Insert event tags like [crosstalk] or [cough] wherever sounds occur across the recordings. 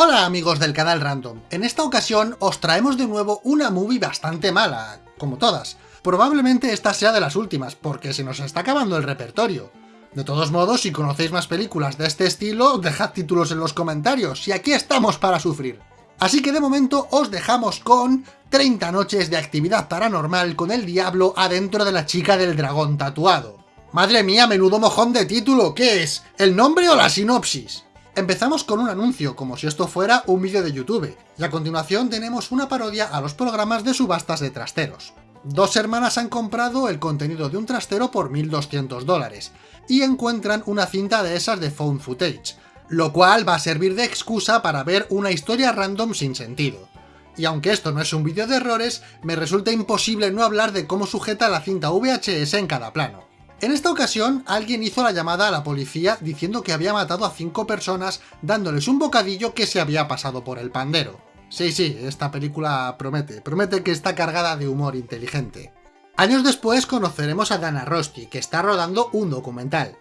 Hola amigos del canal Random, en esta ocasión os traemos de nuevo una movie bastante mala, como todas. Probablemente esta sea de las últimas, porque se nos está acabando el repertorio. De todos modos, si conocéis más películas de este estilo, dejad títulos en los comentarios, y aquí estamos para sufrir. Así que de momento os dejamos con 30 noches de actividad paranormal con el diablo adentro de la chica del dragón tatuado. Madre mía, menudo mojón de título, ¿qué es? ¿El nombre o la sinopsis? Empezamos con un anuncio, como si esto fuera un vídeo de YouTube, y a continuación tenemos una parodia a los programas de subastas de trasteros. Dos hermanas han comprado el contenido de un trastero por 1200 dólares, y encuentran una cinta de esas de phone footage, lo cual va a servir de excusa para ver una historia random sin sentido. Y aunque esto no es un vídeo de errores, me resulta imposible no hablar de cómo sujeta la cinta VHS en cada plano. En esta ocasión, alguien hizo la llamada a la policía diciendo que había matado a cinco personas dándoles un bocadillo que se había pasado por el pandero. Sí, sí, esta película promete, promete que está cargada de humor inteligente. Años después conoceremos a Dana Rosti, que está rodando un documental.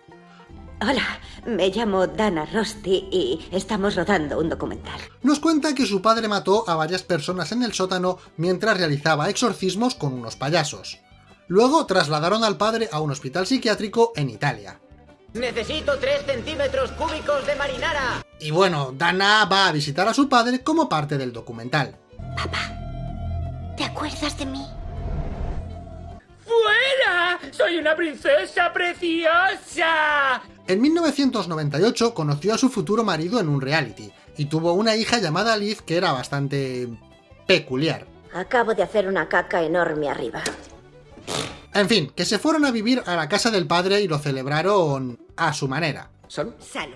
Hola, me llamo Dana Rosti y estamos rodando un documental. Nos cuenta que su padre mató a varias personas en el sótano mientras realizaba exorcismos con unos payasos. Luego trasladaron al padre a un hospital psiquiátrico en Italia. Necesito 3 centímetros cúbicos de marinara. Y bueno, Dana va a visitar a su padre como parte del documental. Papá, ¿te acuerdas de mí? ¡Fuera! ¡Soy una princesa preciosa! En 1998 conoció a su futuro marido en un reality, y tuvo una hija llamada Liz que era bastante... peculiar. Acabo de hacer una caca enorme arriba. En fin, que se fueron a vivir a la casa del padre y lo celebraron a su manera. ¿Salud? Salud.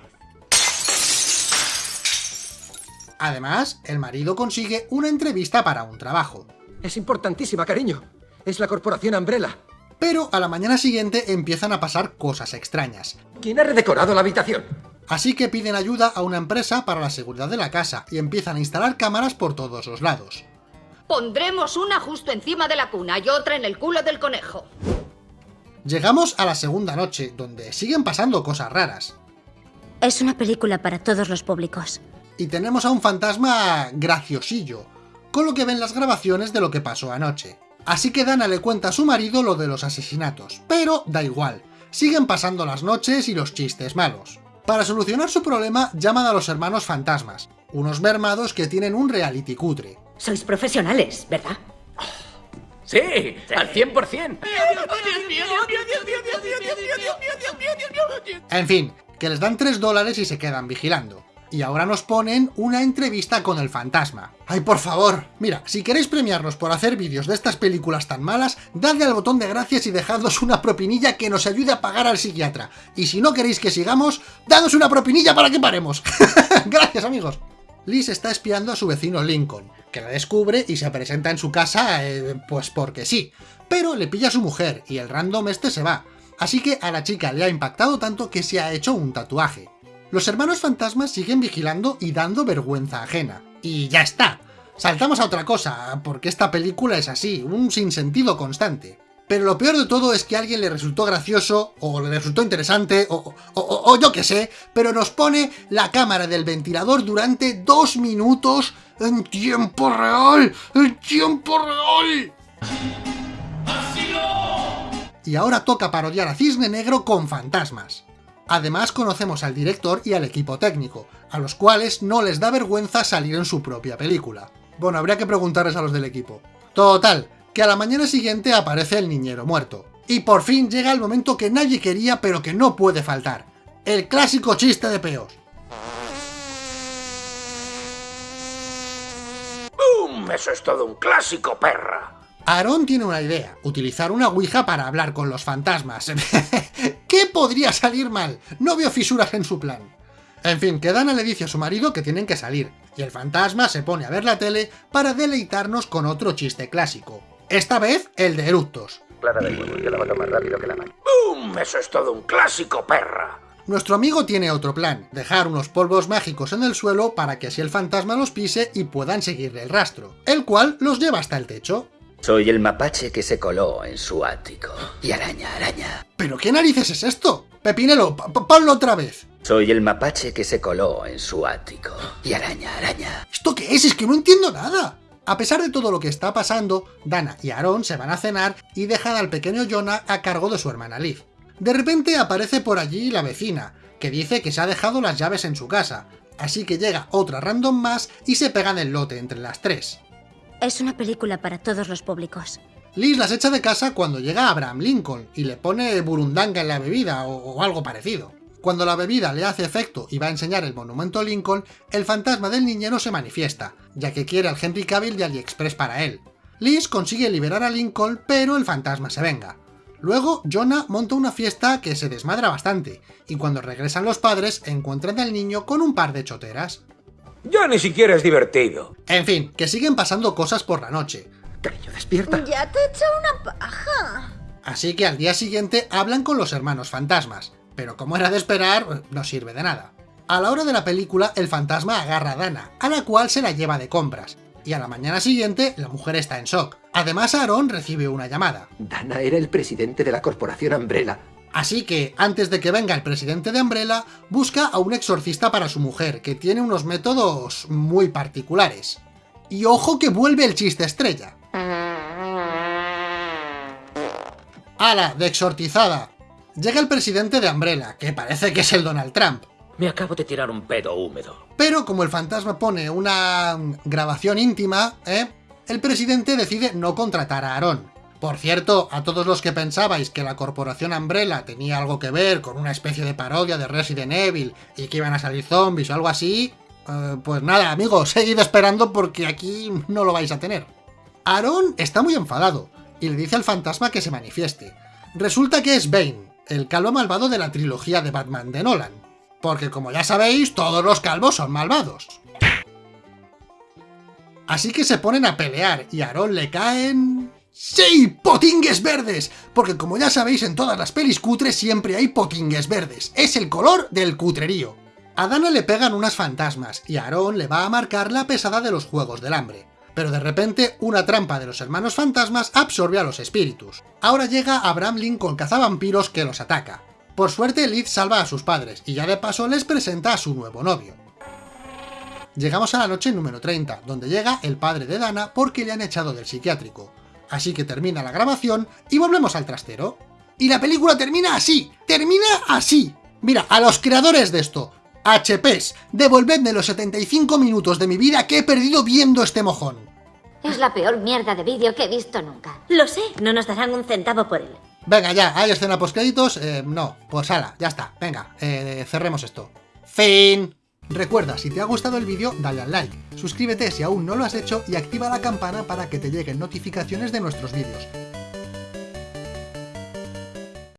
Además, el marido consigue una entrevista para un trabajo. Es importantísima, cariño. Es la corporación Umbrella. Pero a la mañana siguiente empiezan a pasar cosas extrañas. ¿Quién ha redecorado la habitación? Así que piden ayuda a una empresa para la seguridad de la casa y empiezan a instalar cámaras por todos los lados. Pondremos una justo encima de la cuna y otra en el culo del conejo. Llegamos a la segunda noche, donde siguen pasando cosas raras. Es una película para todos los públicos. Y tenemos a un fantasma graciosillo, con lo que ven las grabaciones de lo que pasó anoche. Así que Dana le cuenta a su marido lo de los asesinatos, pero da igual, siguen pasando las noches y los chistes malos. Para solucionar su problema, llaman a los hermanos fantasmas, unos mermados que tienen un reality cutre. Sois profesionales, ¿verdad? Sí, al 100%. En fin, que les dan 3 dólares y se quedan vigilando. Y ahora nos ponen una entrevista con el fantasma. ¡Ay, por favor! Mira, si queréis premiarnos por hacer vídeos de estas películas tan malas, dadle al botón de gracias y dejadnos una propinilla que nos ayude a pagar al psiquiatra. Y si no queréis que sigamos, dadnos una propinilla para que paremos. [laughs] Gracias, amigos. Liz está espiando a su vecino Lincoln, que la descubre y se presenta en su casa, eh, pues porque sí. Pero le pilla a su mujer y el random este se va. Así que a la chica le ha impactado tanto que se ha hecho un tatuaje. Los hermanos fantasmas siguen vigilando y dando vergüenza ajena. Y ya está. Saltamos a otra cosa, porque esta película es así, un sinsentido constante. Pero lo peor de todo es que a alguien le resultó gracioso, o le resultó interesante, o, o, o, yo qué sé, pero nos pone la cámara del ventilador durante dos minutos en tiempo real, en tiempo real. Y ahora toca parodiar a Cisne Negro con fantasmas. Además conocemos al director y al equipo técnico, a los cuales no les da vergüenza salir en su propia película. Bueno, habría que preguntarles a los del equipo. Total, que a la mañana siguiente aparece el niñero muerto. Y por fin llega el momento que nadie quería pero que no puede faltar. El clásico chiste de peos. ¡Bum! Eso es todo un clásico, perra. Aaron tiene una idea, utilizar una ouija para hablar con los fantasmas. [laughs] ¿Qué podría salir mal? No veo fisuras en su plan. En fin, que Dana le dice a su marido que tienen que salir, y el fantasma se pone a ver la tele para deleitarnos con otro chiste clásico. Esta vez, el de eructos. Clara del huevo, yo la mato más rápido que la mano. ¡Bum! Eso es todo un clásico, perra. Nuestro amigo tiene otro plan, dejar unos polvos mágicos en el suelo para que así el fantasma los pise y puedan seguirle el rastro, el cual los lleva hasta el techo. Soy el mapache que se coló en su ático. Y araña, araña. ¿Pero qué narices es esto? Pepinelo, ponlo otra vez. Soy el mapache que se coló en su ático. Y araña, araña. es? Es que no entiendo nada. A pesar de todo lo que está pasando, Dana y Aaron se van a cenar y dejan al pequeño Jonah a cargo de su hermana Liv. De repente aparece por allí la vecina, que dice que se ha dejado las llaves en su casa, así que llega otra random más y se pegan el lote entre las tres. Es una película para todos los públicos. Liz las echa de casa cuando llega Abraham Lincoln y le pone burundanga en la bebida o, o algo parecido. Cuando la bebida le hace efecto y va a enseñar el monumento Lincoln, el fantasma del niñero se manifiesta, ya que quiere al Henry Cavill de AliExpress para él. Liz consigue liberar a Lincoln, pero el fantasma se venga. Luego, Jonah monta una fiesta que se desmadra bastante, y cuando regresan los padres encuentran al niño con un par de choteras. Ya ni siquiera es divertido. En fin, que siguen pasando cosas por la noche, Cariño, despierta. Ya te he hecho una paja. así que al día siguiente hablan con los hermanos fantasmas, pero como era de esperar, no sirve de nada. A la hora de la película, el fantasma agarra a Dana, a la cual se la lleva de compras, y a la mañana siguiente la mujer está en shock. Además, Aaron recibe una llamada. Dana era el presidente de la corporación Umbrella. Así que, antes de que venga el presidente de Umbrella, busca a un exorcista para su mujer, que tiene unos métodos muy particulares. Y ojo que vuelve el chiste estrella. ¡Hala! De exortizada. Llega el presidente de Umbrella, que parece que es el Donald Trump. Me acabo de tirar un pedo húmedo. Pero como el fantasma pone una grabación íntima, ¿eh? el presidente decide no contratar a Aaron. Por cierto, a todos los que pensabais que la corporación Umbrella tenía algo que ver con una especie de parodia de Resident Evil y que iban a salir zombies o algo así, eh, pues nada, amigos, seguid esperando porque aquí no lo vais a tener. Aaron está muy enfadado y le dice al fantasma que se manifieste. Resulta que es Bane, el calvo malvado de la trilogía de Batman de Nolan. Porque como ya sabéis, todos los calvos son malvados. Así que se ponen a pelear y a Aaron le caen... ¡Sí! ¡Potingues verdes! Porque como ya sabéis, en todas las pelis cutres siempre hay potingues verdes. Es el color del cutrerío. A Dana le pegan unas fantasmas y a Aaron le va a marcar la pesada de los Juegos del Hambre. Pero de repente, una trampa de los hermanos fantasmas absorbe a los espíritus. Ahora llega Abraham Lincoln cazavampiros que los ataca. Por suerte, Liz salva a sus padres y ya de paso les presenta a su nuevo novio. Llegamos a la noche número 30, donde llega el padre de Dana porque le han echado del psiquiátrico. Así que termina la grabación y volvemos al trastero. Y la película termina así, termina así. Mira, a los creadores de esto, HPs, devolvedme los 75 minutos de mi vida que he perdido viendo este mojón. Es la peor mierda de vídeo que he visto nunca. Lo sé, no nos darán un centavo por él. Venga ya, ¿hay escena postcréditos? Eh, no, pues ala, ya está, venga, eh, cerremos esto. Fin. Recuerda, si te ha gustado el vídeo, dale al like, suscríbete si aún no lo has hecho y activa la campana para que te lleguen notificaciones de nuestros vídeos.